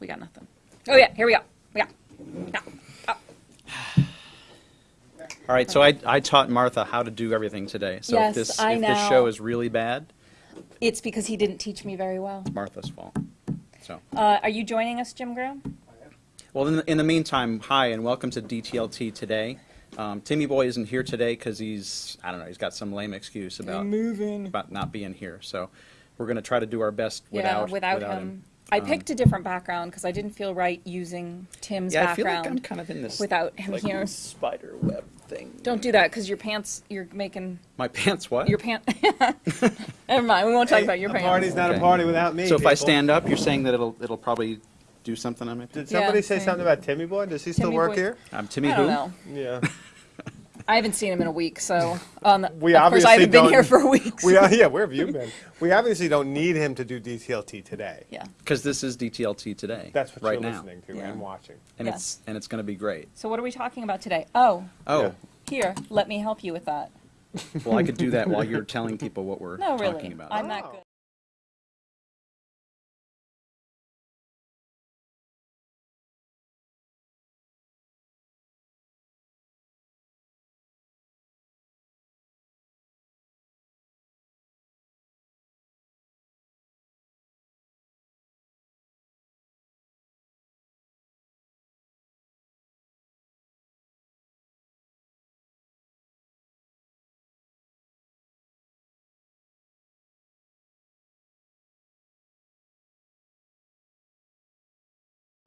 We got nothing. Oh yeah, here we go. Yeah. yeah. Oh. All right, so I, I taught Martha how to do everything today. So Yes, if this, I if this show is really bad, It's because he didn't teach me very well. It's Martha's fault. So, Uh, are you joining us, Jim Groom? well, in the, in the meantime, hi and welcome to DTLT today. Um, Timmy Boy isn't here today because he's, I don't know, he's got some lame excuse about moving. about not being here. So we're going to try to do our best Yeah, without without, him. I Um, picked a different background because I didn't feel right using Tim's Yeah, I feel like I'm background kind of in this without him like, here. spider web thing. Don't do that because your pants. You're making My pants what? your pants. Never mind. We won't talk about your a pants. party's not Okay. a party without me. so if I stand up, you're saying that it'll it'll probably do something on my Did somebody Yeah, say same. something about Timmy Boy? Does he still work Boy. here? I'm Timmy I who? don't know. Yeah. I haven't seen him in a week, so um, We of course obviously I haven't been here for a week. We are, yeah, where have you been? We obviously don't need him to do DTLT today. yeah. Because this is DTLT today. That's what right you're now. listening to Yeah. and watching. and Yeah. it's and it's going to be great. So what are we talking about today? Oh, Oh, Yeah. here. Let me help you with that. well, I could do that while you're telling people what we're No, really. talking about. I'm that Oh. good.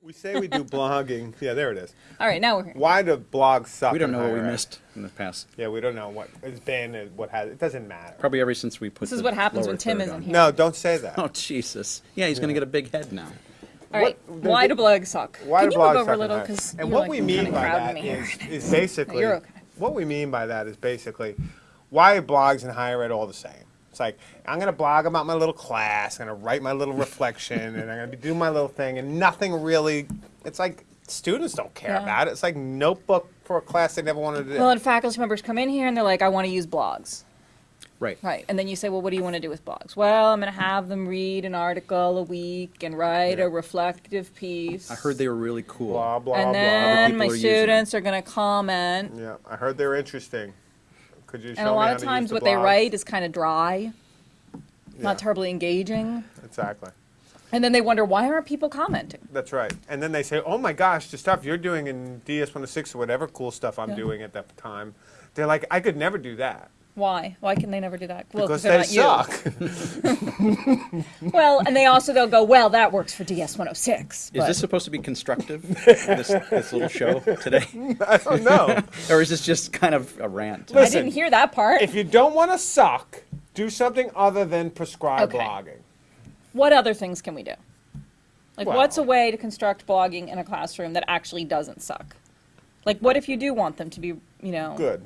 We say we do blogging. Yeah, there it is. All right, now we're here. Why do blogs suck? we don't know what we higher ed? missed in the past. Yeah, we don't know what is banned and what has. It doesn't matter. Probably ever since we put. This is what happens when Tim isn't on. here. No, don't say that. Oh Jesus! Yeah, he's going to get a big head now. All right. What- Why do blogs suck? Why Can do you blogs move over suck a little higher- because And what we mean by that me here. is, is basically You're okay. what we mean by that is basically why are blogs in higher ed all the same? It's like I'm gonna blog about my little class, I'm gonna write my little reflection, and I'm gonna do my little thing, and nothing really. It's like students don't care Yeah. about it. It's like notebook for a class they never wanted to do. Well, and faculty members come in here and they're like, I want to use blogs. Right. Right. And then you say, well, what do you want to do with blogs? Well, I'm going to have them read an article a week and write Yeah. a reflective piece. I heard they were really cool. blah blah and blah. then my are using students are going to comment. yeah, I heard they're interesting. Could you show And a lot of times the what they write is kind of dry, Yeah, not terribly engaging. Exactly. And then they wonder, why aren't people commenting? That's right. And then they say, "Oh my gosh, the stuff you're doing in DS106 or whatever cool stuff I'm Yeah. doing at that time." They're like, "I could never do that Why? Why can they never do that? Well, because they're they not suck." you. Well, and they also they'll go, well, that works for DS106. Is this supposed to be constructive? this, this little show today, I don't know. or is this just kind of a rant? I didn't hear that part. if you don't want to suck, do something other than prescribe Okay. blogging. What other things can we do? Like, what's a way to construct blogging in a classroom that actually doesn't suck? Like, what if you do want them to be, you know? Good.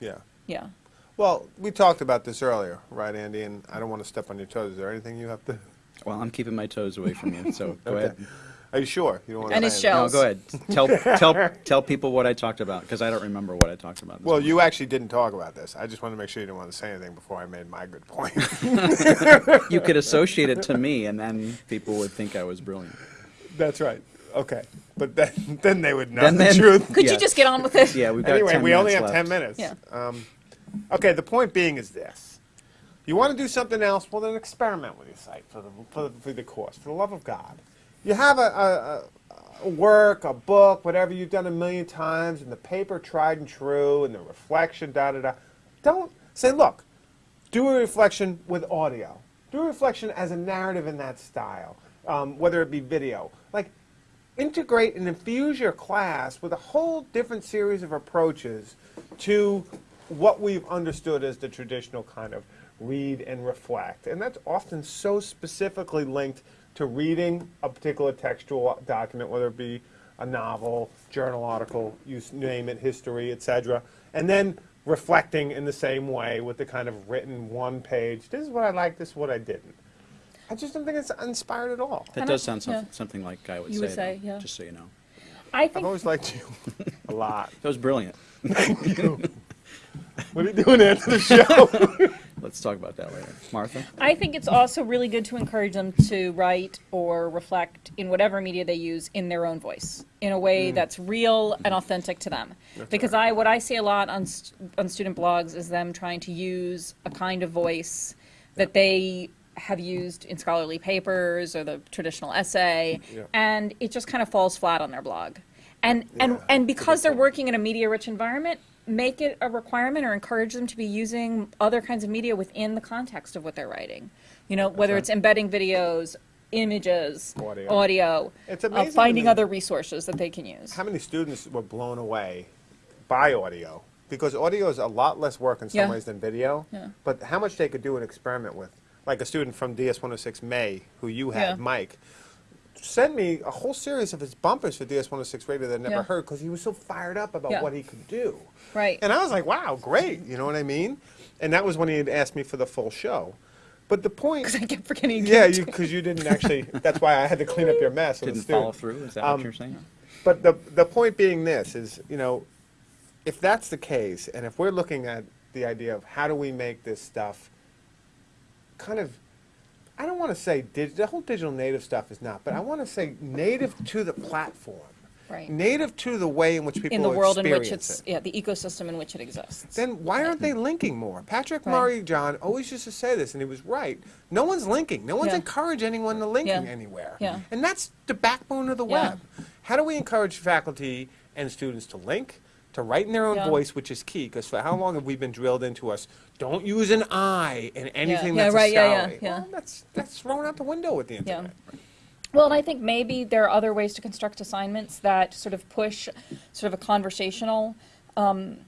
Yeah. Yeah. Well, we talked about this earlier, right, Andy? And I don't want to step on your toes. Is there anything you have to? Well, I'm keeping my toes away from you, so go Okay. ahead. Are you sure you don't want And to? his say anything? No, go ahead. Tell tell tell people what I talked about because I don't remember what I talked about. Well, morning. you actually didn't talk about this. I just wanted to make sure you didn't want to say anything before I made my good point. you could associate it to me, and then people would think I was brilliant. That's right. Okay. But then, then they would know Then- the then- truth. Could Yeah. you just get on with it? Yeah, we've got Anyway, 10 we only have minutes 10 minutes. Yeah. Um, okay, the point being is this. You want to do something else? Well, then experiment with your site for the, for the, for the course, for the love of God. You have a, a, a, work, a book, whatever you've done a million times, and the paper tried and true, and the reflection, da da da. Don't say, look, do a reflection with audio. Do a reflection as a narrative in that style, um, whether it be video. Like, integrate and infuse your class with a whole different series of approaches to what we've understood as the traditional kind of read and reflect. And that's often so specifically linked to reading a particular textual document, whether it be a novel, journal article, you name it, history, etc. And then reflecting in the same way with the kind of written one page, this is what I like, this is what I didn't. I just don't think it's inspired at all. That Kinda- does sound yeah. something, something like I would You say. would say, though, yeah. Just so you know, I I've always liked you a lot. that was brilliant. What are you doing after the show? let's talk about that later. Martha? I think it's also really good to encourage them to write or reflect in whatever media they use in their own voice, in a way mm. that's real and authentic to them. Because I, what I see a lot on, st- on student blogs is them trying to use a kind of voice that they have used in scholarly papers or the traditional essay, Yeah. and it just kind of falls flat on their blog. And, and, Yeah, and that's a because they're working in a media-rich environment, make it a requirement or encourage them to be using other kinds of media within the context of what they're writing. You know, whether it's embedding videos, images, Audio. audio, It's uh, amazing to finding other resources that they can use. How many students were blown away by audio? Because audio is a lot less work in some Yeah. ways than video. Yeah. But how much they could do an experiment with. Like a student from DS106 May, who you had, Yeah. Mike, sent me a whole series of his bumpers for DS106 radio that I never Yeah. heard because he was so fired up about Yeah. what he could do. Right. And I was like, wow, great. You know what I mean? And that was when he had asked me for the full show. But the point. Because I kept forgetting. to Yeah, give it you because you didn't actually. That's why I had to clean up your mess. with the Didn't follow through, is that Um, what you're saying? But the the point being this is, you know, if that's the case, and if we're looking at the idea of how do we make this stuff kind of, I don't want to say dig, the whole digital native stuff is not, but I want to say native to the platform, Right. native to the way in which people in the world in which experience it's it. yeah the ecosystem in which it exists. Then why aren't they linking more? Patrick Right. Murray John always used to say this, and he was right. No one's linking. No one's Yeah. encouraging anyone to linking Yeah. anywhere. Yeah. And that's the backbone of the Yeah. web. How do we encourage faculty and students to link, to write in their own Yeah. voice, which is key? Because for how long have we been drilled into us? Don't use an I in anything Yeah, that's right, a yeah, yeah, yeah. Well, that's that's thrown out the window with the Yeah. internet. Well, and I think maybe there are other ways to construct assignments that sort of push sort of a conversational um,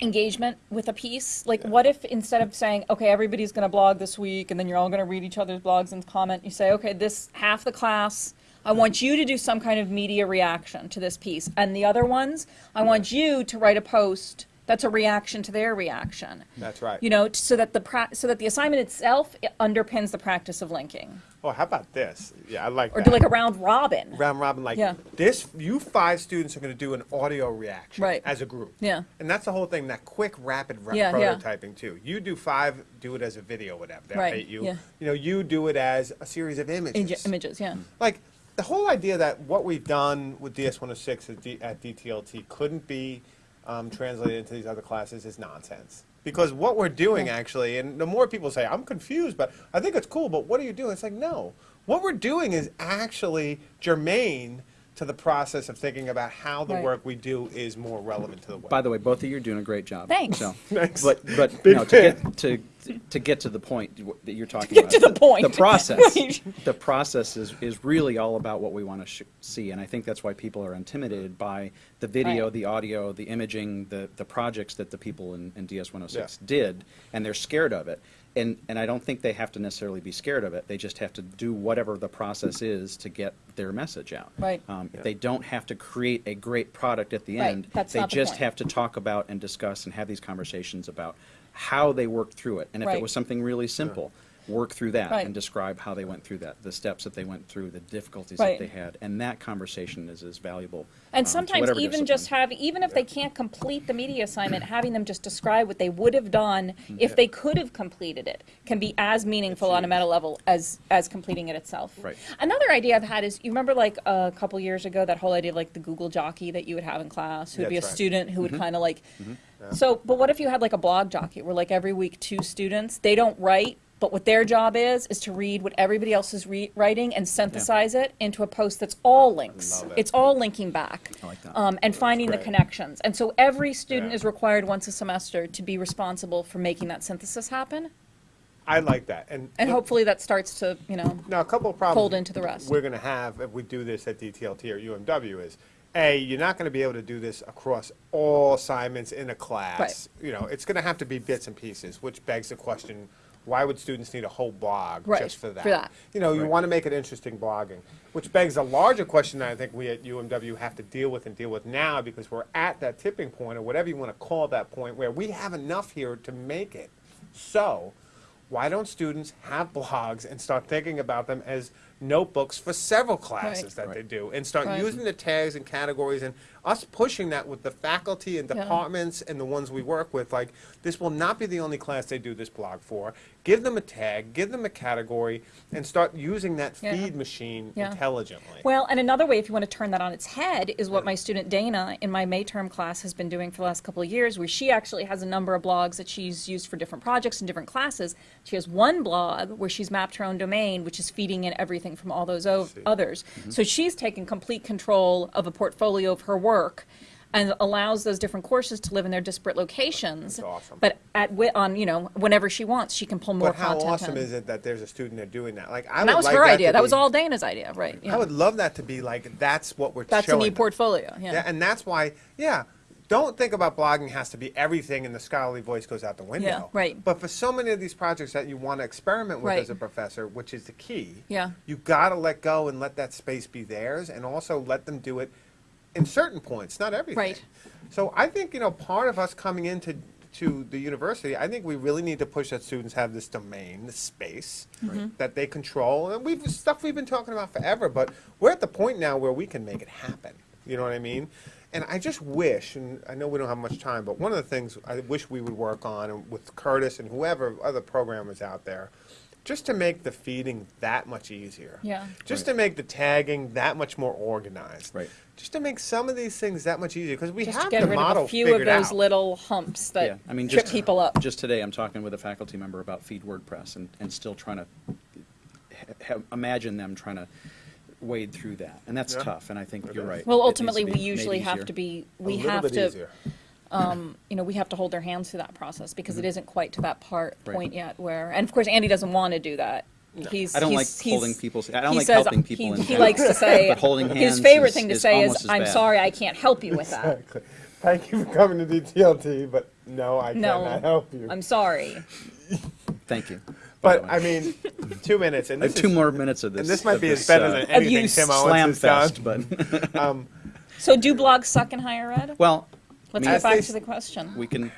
engagement with a piece. Like, what if instead of saying, okay, everybody's going to blog this week and then you're all going to read each other's blogs and comment, you say, okay, this half the class, I want you to do some kind of media reaction to this piece. And the other ones, I want you to write a post that's a reaction to their reaction. That's right. You know, so that the pra- so that the assignment itself i- underpins the practice of linking, Oh, how about this? Yeah, I like or that. do like a round robin. round robin like Yeah. this you five students are going to do an audio reaction Right. as a group Yeah. and that's the whole thing that quick rapid ra- Yeah, yeah. prototyping too you do five do it as a video whatever they'll Right, you yeah. you know you do it as a series of images Ige- images, yeah. Mm-hmm. like the whole idea that what we've done with ds106 at, D- at dtlt couldn't be um, translated into these other classes is nonsense. Because what we're doing actually and the more people say i'm confused but i think it's cool but what are you doing? It's like no. What we're doing is actually germane to the process of thinking about how the Right. work we do is more relevant to the web By the way, both of you are doing a great job. Thanks. So, Thanks. But, but, Big no, to get, to, to get to the point that you're talking Get about. to the point. The process, the process is, is really all about what we want to sh- see. And I think that's why people are intimidated by the video, Right. the audio, the imaging, the, the projects that the people in, in DS 106 Yeah. did, and they're scared of it. And, and I don't think they have to necessarily be scared of it. They just have to do whatever the process is to get their message out. Right. Um, Yeah. They don't have to create a great product at the Right, end. that's They not the just point. have to talk about and discuss and have these conversations about how they worked through it. And if it was something really simple, work through that Right. and describe how they went through that, the steps that they went through, the difficulties Right. that they had. And that conversation is as valuable. And um, sometimes whatever even just discipline. have, even if they can't complete the media assignment, having them just describe what they would have done if they could have completed it can be as meaningful on a meta level as, as completing it itself. Right. Another idea I've had is, you remember like a couple years ago, that whole idea of like the Google jockey that you would have in class, who would be a right. student who would Mm-hmm. kind of like, so, but what if you had like a blog jockey where like every week two students, they don't write, but what their job is, is to read what everybody else is re- writing and synthesize it into a post that's all links. Love it. It's all linking back. I like that. Um, and finding the connections. And so every student Yeah. is required once a semester to be responsible for making that synthesis happen. i like that and, And look, hopefully that starts to, you know, Now, a couple of problems fold into the rest. we're going to have if we do this at DTLT or UMW is, A, you're not going to be able to do this across all assignments in a class. You know, it's going to have to be bits and pieces, which begs the question, why would students need a whole blog Right, just for that? for that. You know, you Right. want to make it interesting blogging, which begs a larger question that I think we at UMW have to deal with and deal with now because we're at that tipping point or whatever you want to call that point where we have enough here to make it. So, why don't students have blogs and start thinking about them as notebooks for several classes Right. that they do and start Right. using the tags and categories and us pushing that with the faculty and Yeah. departments and the ones we work with. Like, this will not be the only class they do this blog for. Give them a tag, give them a category, and start using that Yeah. feed machine Yeah. intelligently. Well, and another way, if you want to turn that on its head, is what my student Dana in my May term class has been doing for the last couple of years, where she actually has a number of blogs that she's used for different projects and different classes. She has one blog where she's mapped her own domain, which is feeding in everything from all those o- others. Mm-hmm. So she's taken complete control of a portfolio of her work and allows those different courses to live in their disparate locations. That's awesome. But at on you know whenever she wants, she can pull more But how content awesome in. is it that there's a student there doing that? Like, I And would that was like her that idea. That was all Dana's idea, right? Yeah. I would love that to be like that's what we're That's a showing. neat them. portfolio. Yeah. Yeah, and that's why, yeah, don't think about blogging has to be everything and the scholarly voice goes out the window. Yeah, right. But for so many of these projects that you want to experiment with Right. as a professor, which is the key, Yeah. you got to let go and let that space be theirs and also let them do it in certain points, not everything. Right. So I think, you know, part of us coming into to the university, I think we really need to push that students have this domain, this space Mm-hmm. that they control. And we've stuff we've been talking about forever, but we're at the point now where we can make it happen. You know what I mean? And I just wish, and I know we don't have much time, but one of the things I wish we would work on and with Curtis and whoever other programmers out there, just to make the feeding that much easier. Yeah. Just Right. to make the tagging that much more organized. Right. Just to make some of these things that much easier because we just have to get the rid model of a few of those out. little humps that Yeah, I mean, trip just people up. Just today, I'm talking with a faculty member about Feed WordPress and, and still trying to ha- ha- imagine them trying to wade through that, and that's Yeah. tough. And I think It you're is. right. well, It needs to ultimately, we usually have to be, A we little have bit to, easier. Um, you know, we have to hold their hands through that process because it isn't quite to that part, Right. point yet where, and of course, Andy doesn't want to do that. He's, I don't like he's- he's- holding people's. I don't he like says- helping people. He, in he general. likes to say, but holding hands his favorite is- thing to is say is, "I'm bad." sorry, I can't help you with that. Exactly. Thank you for coming to DTLT, but no, I No, cannot help you. I'm sorry. Thank you. but I mean, two minutes, and this have two is- more minutes of this. and this might of be as bad better uh, than anything Abuse. Tim Owens slam has done. but Um, So do blogs suck in higher ed? well, Let's I mean, get back to the question. we can,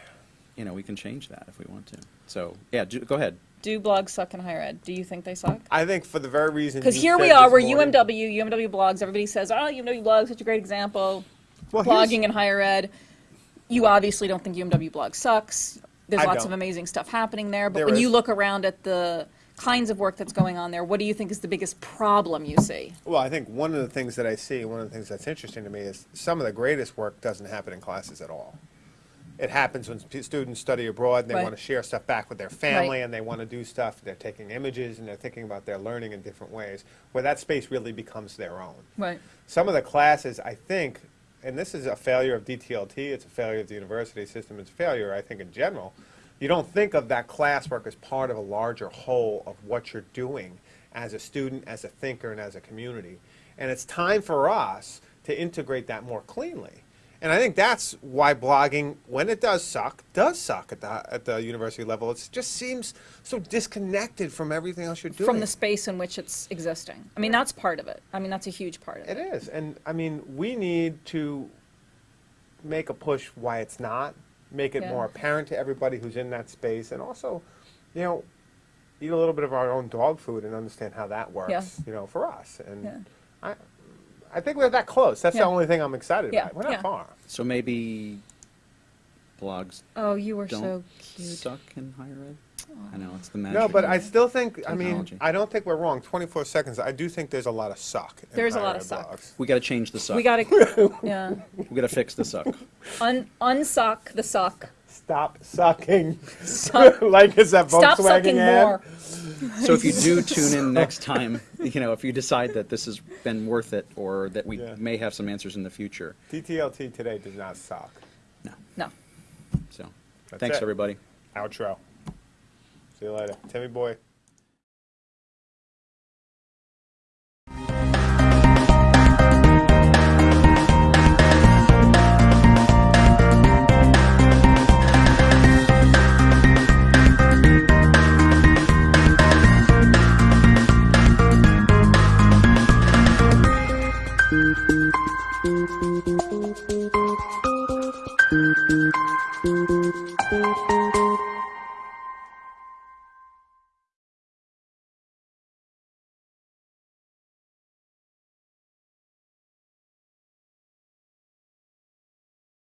you know, we can change that if we want to. So yeah, do, go ahead. Do blogs suck in higher ed? Do you think they suck? I think for the very reason Because here said we are, we're morning- UMW, UMW blogs. Everybody says, oh, you know, UMW blogs, such a great example. Well, blogging in higher ed. You obviously don't think UMW blog sucks. There's I lots don't. of amazing stuff happening there. But There when you look around at the kinds of work that's going on there, what do you think is the biggest problem you see? Well, I think one of the things that I see, one of the things that's interesting to me is some of the greatest work doesn't happen in classes at all. It happens when students study abroad and they Right. want to share stuff back with their family Right. and they want to do stuff. They're taking images and they're thinking about their learning in different ways, where that space really becomes their own. Right. Some of the classes, I think, and this is a failure of DTLT, it's a failure of the university system, it's a failure, I think, in general. You don't think of that classwork as part of a larger whole of what you're doing as a student, as a thinker, and as a community. And it's time for us to integrate that more cleanly. And I think that's why blogging, when it does suck, does suck at the, at the university level. It just seems so disconnected from everything else you're doing. From the space in which it's existing. I mean, that's part of it. I mean, that's a huge part of It it. is, and I mean, we need to make a push why it's not, make it Yeah. more apparent to everybody who's in that space, and also, you know, eat a little bit of our own dog food and understand how that works, Yeah. you know, for us. And Yeah. I, I think we're that close. That's Yeah. the only thing I'm excited Yeah, about. We're not yeah. far. So maybe blogs Oh, you were don't so cute. suck in higher ed. I know it's the magic. No, but I still think. I mean, I don't think we're wrong. 24 seconds. I do think there's a lot of suck. in There's a lot of suck. blogs. we got to change the suck. We gotta, yeah. we got to fix the suck. Un, unsuck the suck. Stop sucking. Suck. like is that Stop Volkswagen sucking ad? more. So if you do tune in next time, you know, if you decide that this has been worth it or that we Yeah. may have some answers in the future, DTLT today does not suck. no. No. So That's thanks it. everybody. Outro. See you later. Timmy boy.